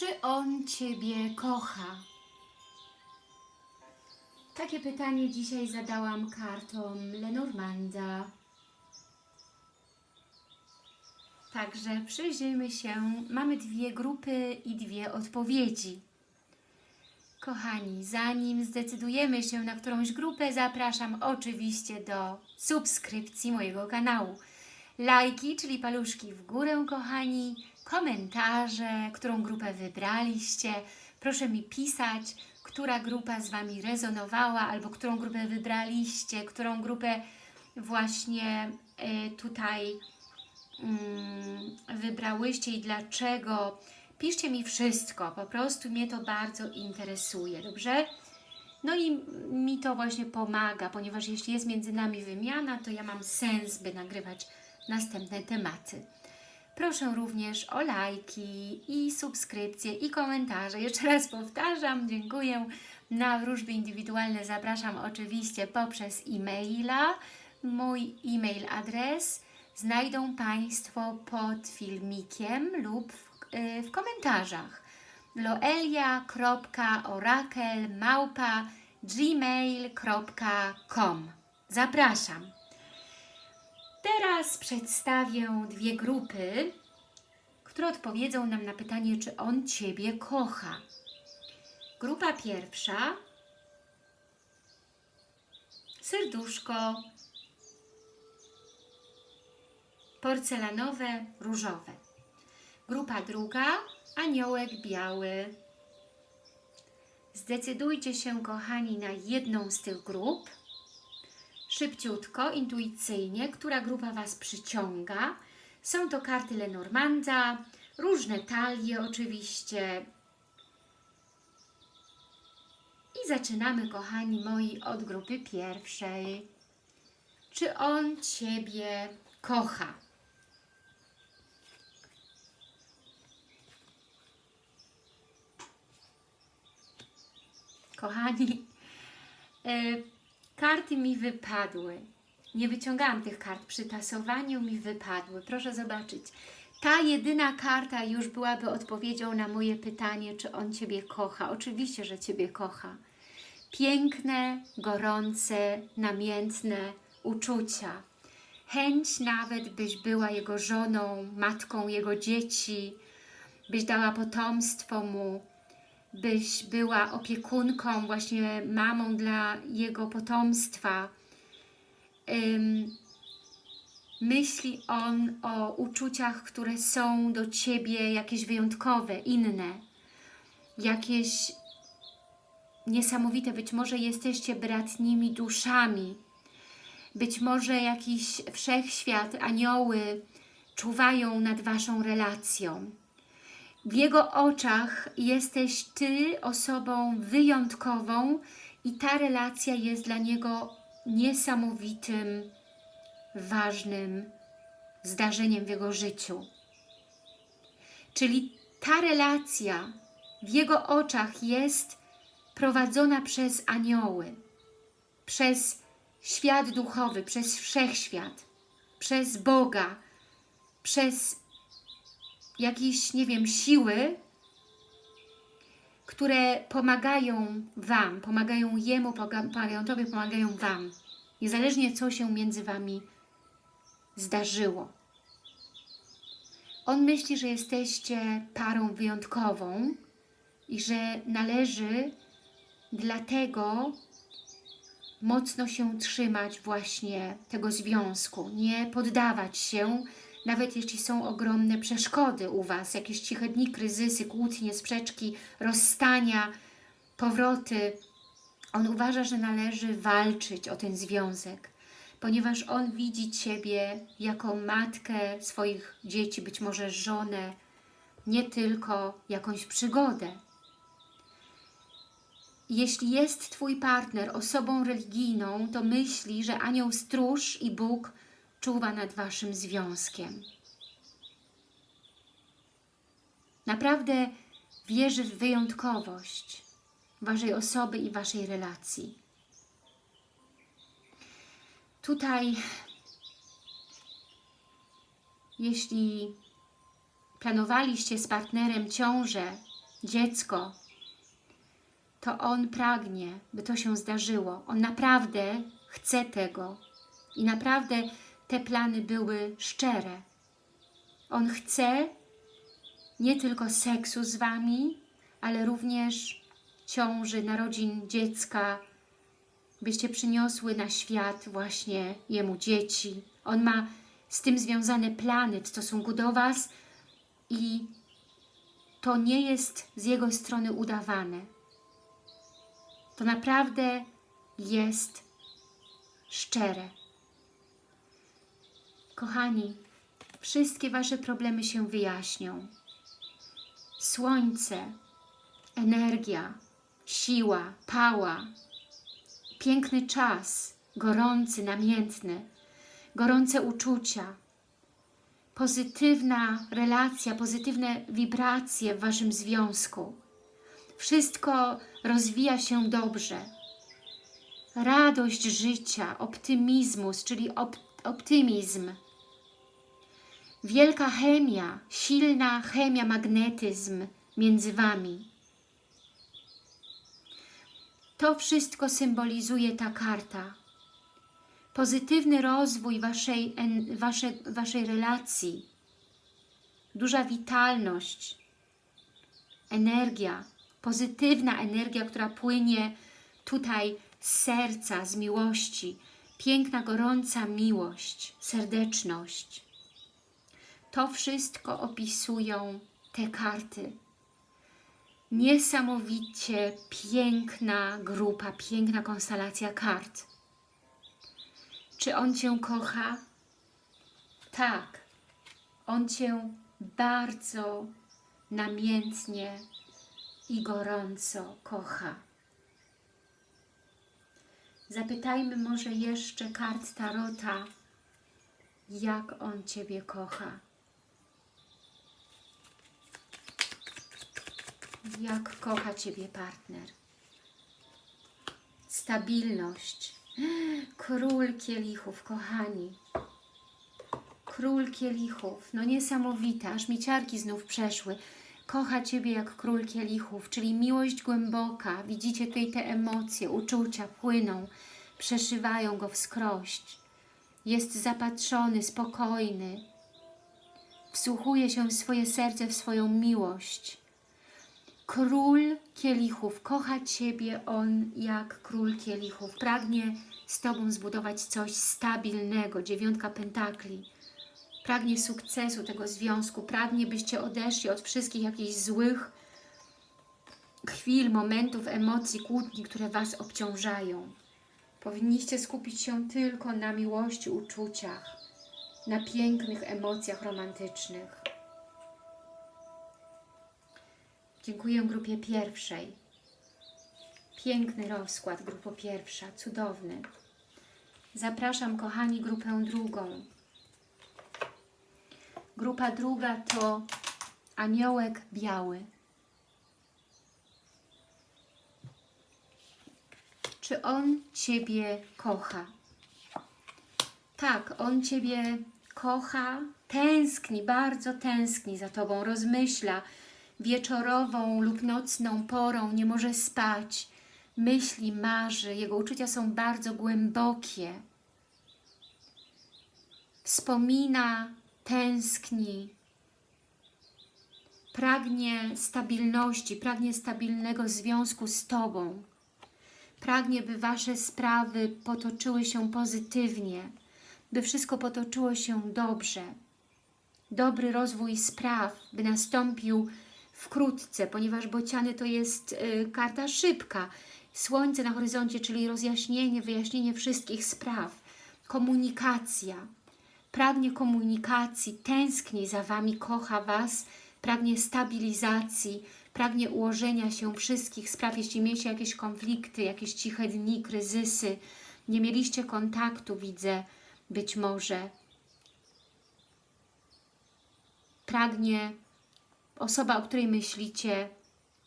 Czy on Ciebie kocha? Takie pytanie dzisiaj zadałam kartom Lenormanda. Także przyjrzyjmy się. Mamy dwie grupy i dwie odpowiedzi. Kochani, zanim zdecydujemy się na którąś grupę, zapraszam oczywiście do subskrypcji mojego kanału. Lajki, czyli paluszki w górę, kochani, komentarze, którą grupę wybraliście. Proszę mi pisać, która grupa z Wami rezonowała, albo którą grupę wybraliście, którą grupę właśnie e, tutaj mm, wybrałyście i dlaczego. Piszcie mi wszystko, po prostu mnie to bardzo interesuje, dobrze? No i mi to właśnie pomaga, ponieważ jeśli jest między nami wymiana, to ja mam sens, by nagrywać następne tematy. Proszę również o lajki i subskrypcje i komentarze. Jeszcze raz powtarzam, dziękuję. Na wróżby indywidualne zapraszam oczywiście poprzez e-maila. Mój e-mail adres znajdą Państwo pod filmikiem lub w, yy, w komentarzach loelia.orakel.gmail.com Zapraszam. Teraz przedstawię dwie grupy, które odpowiedzą nam na pytanie, czy on Ciebie kocha. Grupa pierwsza serduszko porcelanowe, różowe. Grupa druga aniołek biały. Zdecydujcie się, kochani, na jedną z tych grup. Szybciutko, intuicyjnie, która grupa Was przyciąga. Są to karty Lenormanda, różne talie oczywiście. I zaczynamy, kochani moi, od grupy pierwszej. Czy on Ciebie kocha? Kochani, yy, karty mi wypadły. Nie wyciągałam tych kart. Przy tasowaniu mi wypadły. Proszę zobaczyć. Ta jedyna karta już byłaby odpowiedzią na moje pytanie, czy on Ciebie kocha. Oczywiście, że Ciebie kocha. Piękne, gorące, namiętne uczucia. Chęć nawet, byś była jego żoną, matką jego dzieci, byś dała potomstwo mu, byś była opiekunką, właśnie mamą dla jego potomstwa. Myśli on o uczuciach, które są do Ciebie jakieś wyjątkowe, inne, jakieś niesamowite. Być może jesteście bratnimi duszami, być może jakiś wszechświat, anioły czuwają nad Waszą relacją. W Jego oczach jesteś Ty osobą wyjątkową i ta relacja jest dla Niego niesamowitym, ważnym zdarzeniem w Jego życiu. Czyli ta relacja w Jego oczach jest prowadzona przez anioły, przez świat duchowy, przez wszechświat, przez Boga, przez jakieś, nie wiem, siły, które pomagają Wam, pomagają Jemu, pomagają Tobie, pomagają Wam. Niezależnie co się między Wami zdarzyło. On myśli, że jesteście parą wyjątkową i że należy dlatego mocno się trzymać właśnie tego związku, nie poddawać się nawet jeśli są ogromne przeszkody u Was, jakieś ciche dni, kryzysy, kłótnie, sprzeczki, rozstania, powroty, on uważa, że należy walczyć o ten związek, ponieważ on widzi Ciebie jako matkę swoich dzieci, być może żonę, nie tylko jakąś przygodę. Jeśli jest Twój partner osobą religijną, to myśli, że anioł stróż i Bóg czuwa nad Waszym związkiem. Naprawdę wierzy w wyjątkowość Waszej osoby i Waszej relacji. Tutaj, jeśli planowaliście z partnerem ciążę dziecko, to On pragnie, by to się zdarzyło. On naprawdę chce tego i naprawdę te plany były szczere. On chce nie tylko seksu z Wami, ale również ciąży, narodzin dziecka, byście przyniosły na świat właśnie Jemu dzieci. On ma z tym związane plany w stosunku do Was i to nie jest z Jego strony udawane. To naprawdę jest szczere. Kochani, wszystkie Wasze problemy się wyjaśnią. Słońce, energia, siła, pała, piękny czas, gorący, namiętny, gorące uczucia, pozytywna relacja, pozytywne wibracje w Waszym związku. Wszystko rozwija się dobrze. Radość życia, optymizmus, czyli op optymizm. Wielka chemia, silna chemia, magnetyzm między Wami. To wszystko symbolizuje ta karta. Pozytywny rozwój waszej, wasze, waszej relacji, duża witalność, energia, pozytywna energia, która płynie tutaj z serca, z miłości, piękna, gorąca miłość, serdeczność. To wszystko opisują te karty niesamowicie piękna grupa, piękna konstelacja kart. Czy On Cię kocha? Tak. On Cię bardzo namiętnie i gorąco kocha. Zapytajmy może jeszcze kart Tarota, jak On Ciebie kocha. Jak kocha Ciebie partner. Stabilność. Król kielichów, kochani. Król kielichów. No niesamowite, aż mi ciarki znów przeszły. Kocha Ciebie jak król kielichów, czyli miłość głęboka. Widzicie tutaj te emocje, uczucia płyną, przeszywają go wskroś. Jest zapatrzony, spokojny. Wsłuchuje się w swoje serce, w swoją miłość Król kielichów, kocha Ciebie On jak król kielichów. Pragnie z Tobą zbudować coś stabilnego, dziewiątka pentakli. Pragnie sukcesu tego związku, pragnie byście odeszli od wszystkich jakichś złych chwil, momentów, emocji, kłótni, które Was obciążają. Powinniście skupić się tylko na miłości, uczuciach, na pięknych emocjach romantycznych. Dziękuję grupie pierwszej. Piękny rozkład, grupo pierwsza, cudowny. Zapraszam, kochani, grupę drugą. Grupa druga to aniołek biały. Czy on Ciebie kocha? Tak, on Ciebie kocha, tęskni, bardzo tęskni za Tobą, rozmyśla, wieczorową lub nocną porą nie może spać, myśli, marzy, jego uczucia są bardzo głębokie. Wspomina, tęskni, pragnie stabilności, pragnie stabilnego związku z Tobą. Pragnie, by Wasze sprawy potoczyły się pozytywnie, by wszystko potoczyło się dobrze. Dobry rozwój spraw, by nastąpił wkrótce, ponieważ bociany to jest y, karta szybka. Słońce na horyzoncie, czyli rozjaśnienie, wyjaśnienie wszystkich spraw. Komunikacja. Pragnie komunikacji, tęskni za Wami, kocha Was, pragnie stabilizacji, pragnie ułożenia się wszystkich spraw. Jeśli mieliście jakieś konflikty, jakieś ciche dni, kryzysy, nie mieliście kontaktu, widzę, być może. Pragnie osoba, o której myślicie,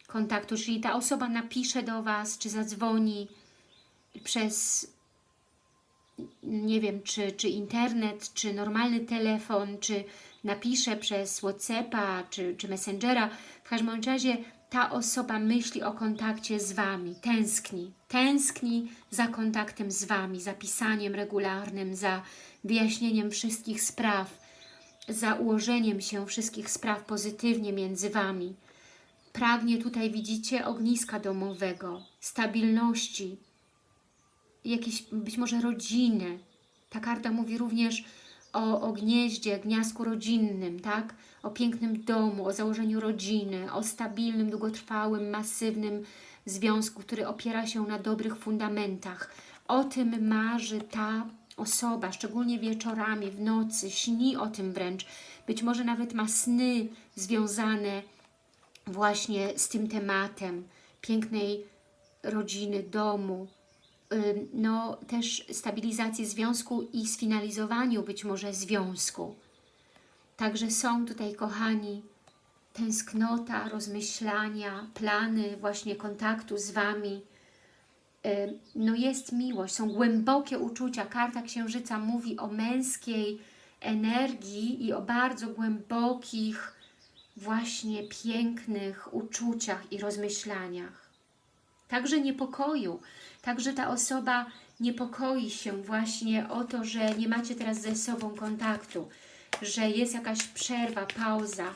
kontaktu, czyli ta osoba napisze do Was, czy zadzwoni przez, nie wiem, czy, czy internet, czy normalny telefon, czy napisze przez Whatsappa czy, czy Messengera, w każdym razie ta osoba myśli o kontakcie z Wami, tęskni, tęskni za kontaktem z Wami, za pisaniem regularnym, za wyjaśnieniem wszystkich spraw, za ułożeniem się wszystkich spraw pozytywnie między Wami. Pragnie tutaj, widzicie, ogniska domowego, stabilności, jakiejś być może rodziny. Ta karta mówi również o, o gnieździe, gniazdku rodzinnym, tak? O pięknym domu, o założeniu rodziny, o stabilnym, długotrwałym, masywnym związku, który opiera się na dobrych fundamentach. O tym marzy ta osoba, szczególnie wieczorami, w nocy, śni o tym wręcz. Być może nawet ma sny związane właśnie z tym tematem pięknej rodziny, domu, no też stabilizacji związku i sfinalizowaniu być może związku. Także są tutaj, kochani, tęsknota, rozmyślania, plany właśnie kontaktu z Wami. No jest miłość, są głębokie uczucia. Karta Księżyca mówi o męskiej energii i o bardzo głębokich, właśnie pięknych uczuciach i rozmyślaniach. Także niepokoju, także ta osoba niepokoi się właśnie o to, że nie macie teraz ze sobą kontaktu, że jest jakaś przerwa, pauza,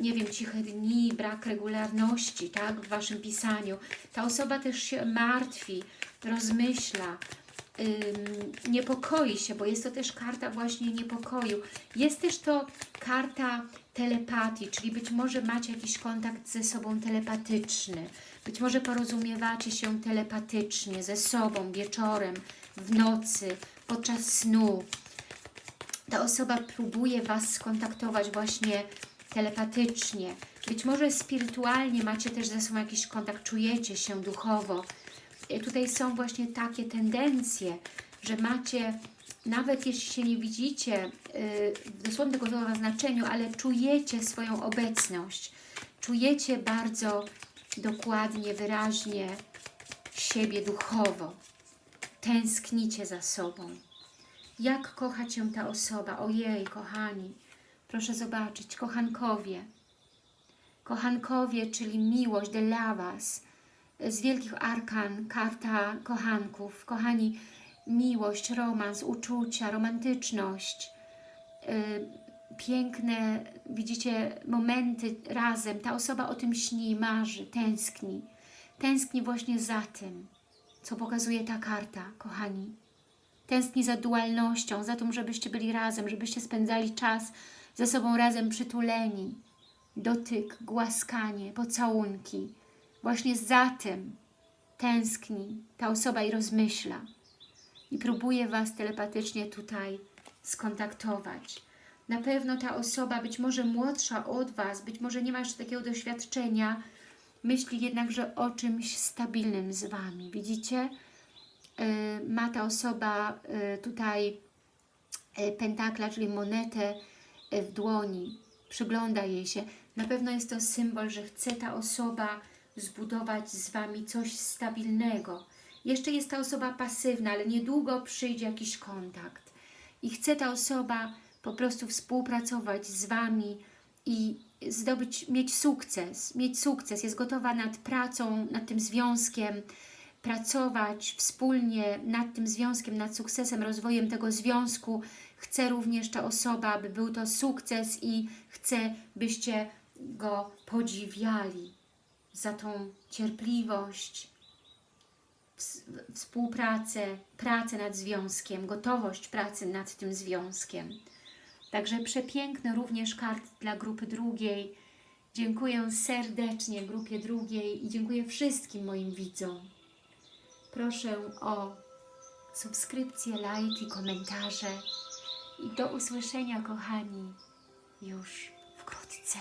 nie wiem, ciche dni, brak regularności, tak, w Waszym pisaniu. Ta osoba też się martwi, rozmyśla, ym, niepokoi się, bo jest to też karta właśnie niepokoju. Jest też to karta telepatii, czyli być może macie jakiś kontakt ze sobą telepatyczny, być może porozumiewacie się telepatycznie ze sobą wieczorem, w nocy, podczas snu. Ta osoba próbuje Was skontaktować właśnie telepatycznie. Być może spirytualnie macie też ze sobą jakiś kontakt, czujecie się duchowo. I Tutaj są właśnie takie tendencje, że macie, nawet jeśli się nie widzicie yy, w dosłownym tego słowa znaczeniu, ale czujecie swoją obecność. Czujecie bardzo dokładnie, wyraźnie siebie duchowo. Tęsknicie za sobą. Jak kocha Cię ta osoba? Ojej, kochani, proszę zobaczyć, kochankowie. Kochankowie, czyli miłość, de lavas, z wielkich arkan, karta kochanków. Kochani, miłość, romans, uczucia, romantyczność, yy, piękne, widzicie, momenty razem. Ta osoba o tym śni, marzy, tęskni. Tęskni właśnie za tym, co pokazuje ta karta, kochani. Tęskni za dualnością, za tym, żebyście byli razem, żebyście spędzali czas ze sobą razem przytuleni. Dotyk, głaskanie, pocałunki. Właśnie za tym tęskni ta osoba i rozmyśla. I próbuje Was telepatycznie tutaj skontaktować. Na pewno ta osoba, być może młodsza od Was, być może nie ma jeszcze takiego doświadczenia, myśli jednakże o czymś stabilnym z Wami. Widzicie? Yy, ma ta osoba yy, tutaj yy, pentakla, czyli monetę w dłoni. Przygląda jej się. Na pewno jest to symbol, że chce ta osoba zbudować z Wami coś stabilnego. Jeszcze jest ta osoba pasywna, ale niedługo przyjdzie jakiś kontakt. I chce ta osoba po prostu współpracować z Wami i zdobyć, mieć sukces, mieć sukces, jest gotowa nad pracą, nad tym związkiem, pracować wspólnie nad tym związkiem, nad sukcesem, rozwojem tego związku. Chce również ta osoba, aby był to sukces i chce, byście go podziwiali za tą cierpliwość, ws- współpracę, pracę nad związkiem, gotowość pracy nad tym związkiem. Także przepiękne również kart dla grupy drugiej. Dziękuję serdecznie grupie drugiej i dziękuję wszystkim moim widzom. Proszę o subskrypcję, lajki, komentarze i do usłyszenia, kochani, już wkrótce.